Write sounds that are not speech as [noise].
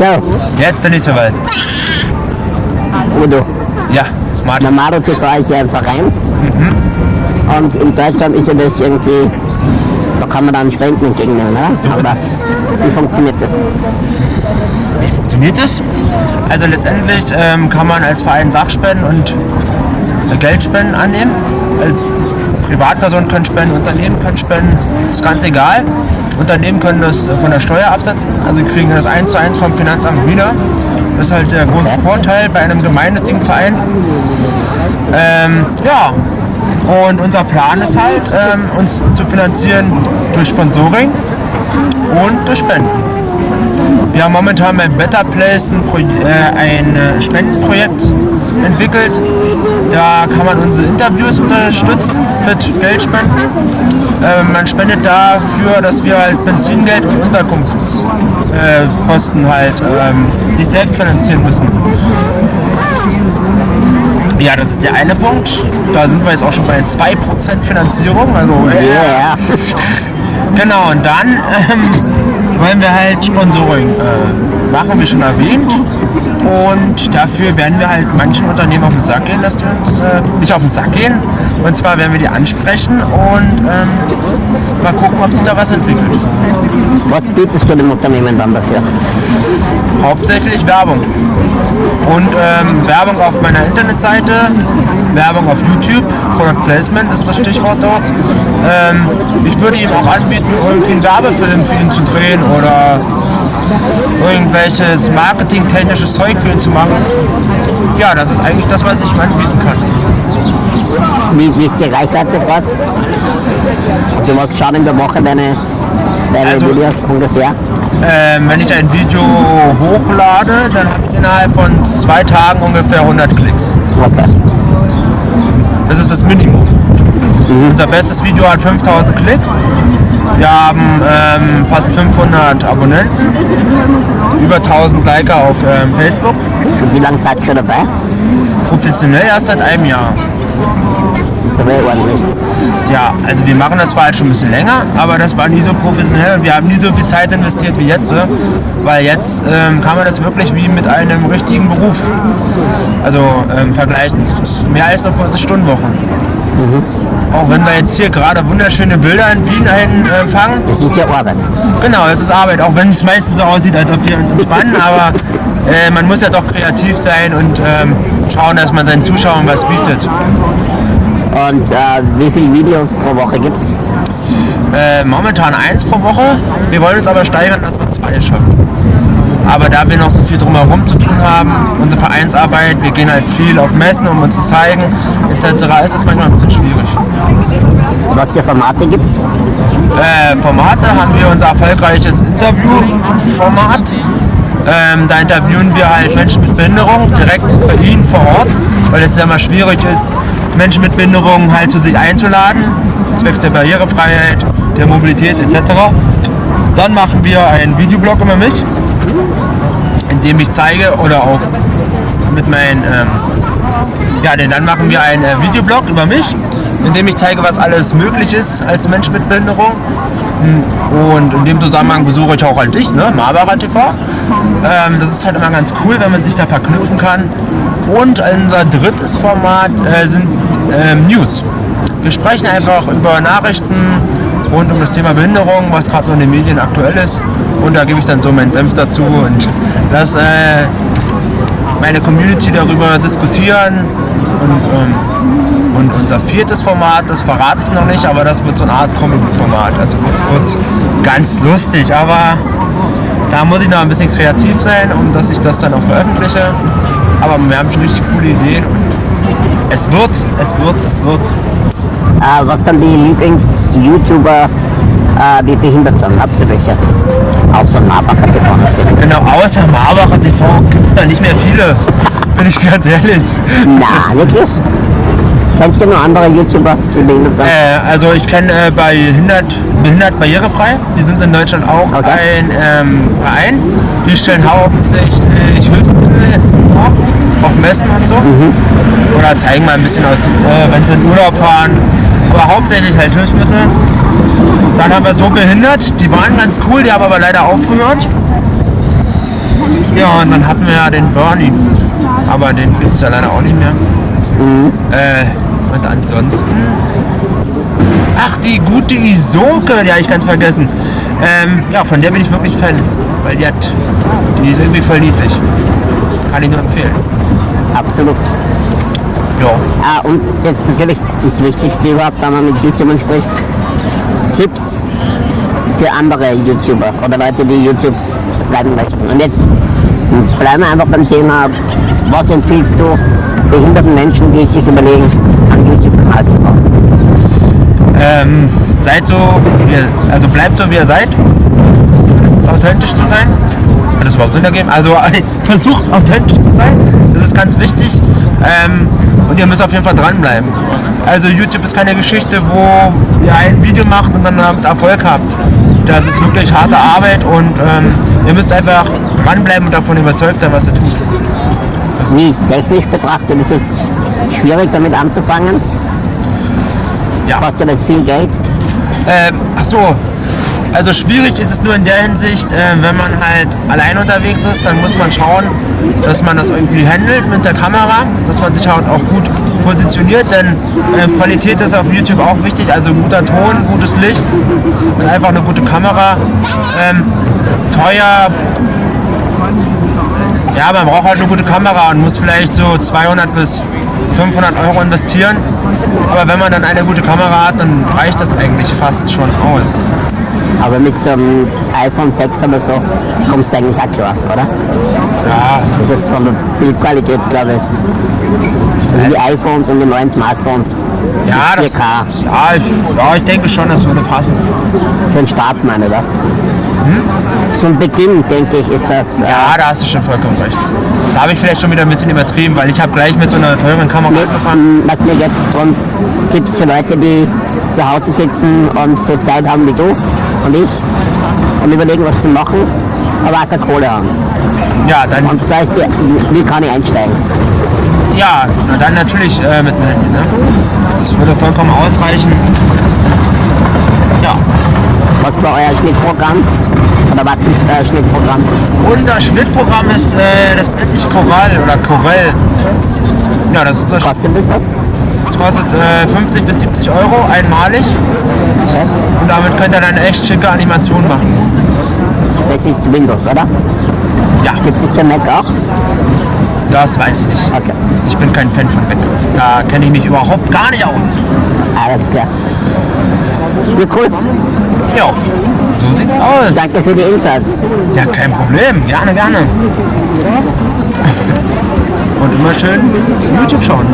So, Jetzt bin ich soweit. Udo. Ja, Martin. Der Maro TV ist ja ein Verein. Und in Deutschland ist ja das irgendwie, da kann man dann Spenden entgegennehmen, oder? So ist Aber es. Wie funktioniert das? Wie funktioniert das? Also letztendlich ähm, kann man als Verein Sachspenden und Geldspenden annehmen. Als Privatpersonen können spenden, Unternehmen können spenden, ist ganz egal. Unternehmen können das äh, von der Steuer absetzen, also kriegen das eins zu eins vom Finanzamt wieder. Das ist halt der große. Vorteil bei einem gemeinnützigen Verein. Ähm, ja, und unser Plan ist halt, ähm, uns zu finanzieren durch Sponsoring und durch Spenden. Wir haben momentan bei Better Place ein, Pro äh, ein äh, Spendenprojekt entwickelt. Da kann man unsere Interviews unterstützen mit Geldspenden. Ähm, man spendet dafür, dass wir halt Benzingeld und Unterkunftskosten äh, Kosten halt ähm, nicht selbst finanzieren müssen. Ja, das ist der eine Punkt. Da sind wir jetzt auch schon bei 2% Finanzierung. Also, äh, Ja, [laughs] Genau, und dann ähm, wollen wir halt Sponsoring äh, machen, wie schon erwähnt. Und dafür werden wir halt manchen Unternehmen auf den Sack gehen, dass die uns äh, nicht auf den Sack gehen. Und zwar werden wir die ansprechen und ähm, mal gucken, ob sich da was entwickelt. Was bietest du dem Unternehmen dann dafür? Hauptsächlich Werbung. Und ähm, Werbung auf meiner Internetseite, Werbung auf YouTube, Product Placement ist das Stichwort dort. Ähm, ich würde ihm auch anbieten, irgendwie einen Werbefilm für ihn zu drehen oder irgendwelches marketingtechnisches Zeug für ihn zu machen. Ja, das ist eigentlich das, was ich ihm anbieten kann. Wie, wie ist die Reichweite gerade? Also was schauen in der Woche deine, deine Also- Videos ungefähr? Ähm, wenn ich ein Video hochlade, dann habe ich innerhalb von zwei Tagen ungefähr 100 Klicks. Okay. Das ist das Minimum. Unser bestes Video hat 5000 Klicks. Wir haben ähm, fast 500 Abonnenten, über 1000 Liker auf ähm, Facebook. Und wie lange seid ihr schon dabei? Professionell erst seit einem Jahr. Das ist aber ordentlich. Ja, also wir machen das zwar halt schon ein bisschen länger, aber das war nie so professionell und wir haben nie so viel Zeit investiert wie jetzt. äh, Weil jetzt ähm, kann man das wirklich wie mit einem richtigen Beruf also ähm, vergleichen. Mehr als eine 40-Stunden-Woche. Auch wenn wir jetzt hier gerade wunderschöne Bilder in Wien einfangen, Das ist ja Arbeit. Genau, es ist Arbeit, auch wenn es meistens so aussieht, als ob wir uns entspannen, [laughs] aber äh, man muss ja doch kreativ sein und ähm, schauen, dass man seinen Zuschauern was bietet. Und äh, wie viele Videos pro Woche gibt es? Äh, momentan eins pro Woche, wir wollen uns aber steigern, dass wir zwei schaffen. Aber da wir noch so viel drumherum zu tun haben, unsere Vereinsarbeit, wir gehen halt viel auf Messen, um uns zu zeigen, etc., ist es manchmal ein bisschen schwierig. Was für Formate gibt es? äh, Formate haben wir unser erfolgreiches Interviewformat. Ähm, da interviewen wir halt Menschen mit Behinderung direkt bei ihnen vor Ort, weil es ja immer schwierig ist, Menschen mit Behinderung halt zu sich einzuladen, zwecks der Barrierefreiheit, der Mobilität etc. Dann machen wir einen Videoblog über mich, in dem ich zeige oder auch mit meinen ähm, ja, denn dann machen wir einen äh, Videoblog über mich, in dem ich zeige, was alles möglich ist als Mensch mit Behinderung. Mm, Und in dem Zusammenhang besuche ich auch halt dich, ne? Marbara TV. Ähm, das ist halt immer ganz cool, wenn man sich da verknüpfen kann. Und unser drittes Format äh, sind ähm, News. Wir sprechen einfach über Nachrichten rund um das Thema Behinderung, was gerade so in den Medien aktuell ist. Und da gebe ich dann so meinen Senf dazu und das äh, meine Community darüber diskutieren. Und, ähm, und unser viertes Format, das verrate ich noch nicht, aber das wird so eine Art Comedy-Format. Also das wird ganz lustig, aber da muss ich noch ein bisschen kreativ sein, um dass ich das dann auch veröffentliche. Aber wir haben schon richtig coole Ideen. Und es wird, es wird, es wird. Äh, was sind die Lieblings-YouTuber, äh, die behindert sind? Habt ihr welche? Außer Marbacher TV natürlich. Genau, außer Marbacher TV gibt es da nicht mehr viele, [laughs] bin ich ganz ehrlich. Na, wirklich? Kennst du noch andere YouTuber, die behindert sind? Äh, also ich kenne äh, bei Behindert, Behindert Barrierefrei, die sind in Deutschland auch Okay. ein ähm, Verein. Die stellen hauptsächlich Hilfsmittel vor, auf Messen und so. Oder zeigen mal ein bisschen aus, äh, wenn sie in Urlaub fahren. Aber hauptsächlich halt Hilfsmittel. Dann haben wir so behindert, die waren ganz cool, die haben aber leider aufgehört. Ja, und dann hatten wir ja den Bernie. Aber den gibt es ja leider auch nicht mehr. Äh, und ansonsten. Ach, die gute Isoke, die habe ich ganz vergessen. Ähm, ja, von der bin ich wirklich Fan. Weil die hat. Die ist irgendwie voll niedlich. Kann ich nur empfehlen. Absolut. Ja. Ah, und jetzt natürlich das Wichtigste überhaupt, wenn man mit YouTubern spricht. Tipps für andere YouTuber oder Leute, die YouTube bleiben möchten. Und jetzt bleiben wir einfach beim Thema, was empfiehlst du behinderten Menschen, die sich überlegen, einen YouTube-Kanal zu machen? Ähm, seid so, also bleibt so wie ihr seid. Versucht zumindest authentisch zu sein. Hat das überhaupt Sinn ergeben? Also [laughs] versucht authentisch zu sein. Das ist ganz wichtig. Ähm, und ihr müsst auf jeden Fall dranbleiben. Also YouTube ist keine Geschichte, wo ihr ein Video macht und dann damit Erfolg habt. Das ist wirklich harte Arbeit und ähm, ihr müsst einfach dranbleiben und davon überzeugt sein, was ihr tut. Wie ist technisch betrachtet, ist es schwierig damit anzufangen? Ja. Kostet das viel Geld? Ähm, ach so. Also schwierig ist es nur in der Hinsicht, äh, wenn man halt allein unterwegs ist, dann muss man schauen, dass man das irgendwie handelt mit der Kamera, dass man sich halt auch gut positioniert, denn äh, Qualität ist auf YouTube auch wichtig, also guter Ton, gutes Licht und einfach eine gute Kamera. Ähm, teuer, ja, man braucht halt eine gute Kamera und muss vielleicht so 200 bis 500 Euro investieren. Aber wenn man dann eine gute Kamera hat, dann reicht das eigentlich fast schon aus. Aber mit so einem iPhone 6 oder so kommt es eigentlich auch klar, oder? Ja, Das ist jetzt von der Bildqualität, glaube ich. Also die iPhones und die neuen Smartphones. ja, das, 4K. ja, ich, ja, ich denke schon, das würde passen. Für den Start meine ich das. Zum Beginn, denke ich, ist das. Äh, Ja, da hast du schon vollkommen recht. Da habe ich vielleicht schon wieder ein bisschen übertrieben, weil ich habe gleich mit so einer teuren Kamera angefangen. was mir jetzt drum Tipps für Leute, die zu Hause sitzen und viel Zeit haben wie du und ich und überlegen, was zu machen, aber auch keine Kohle haben. Ja, dann, Und da ist die, wie kann ich einsteigen? ja, na dann natürlich äh, mit dem Handy. Ne? Das würde vollkommen ausreichen. Ja, Was war euer Schnittprogramm? Oder was ist euer Schnittprogramm? unser Schnittprogramm ist, äh, das nennt sich Corel oder Corel. Ja, das, das Kostet das was? Kostet äh, 50 bis 70 Euro einmalig und damit könnt ihr dann eine echt schicke Animation machen. Das ist Windows, oder? Ja, Gibt es das für Mac auch? das weiß ich nicht. Okay, Ich bin kein Fan von Mac. Da kenne ich mich überhaupt gar nicht aus. alles klar. Ja, cool. Ja, so sieht's aus. Danke für die Insights. Ja, kein Problem. Gerne, gerne. Und immer schön YouTube schauen.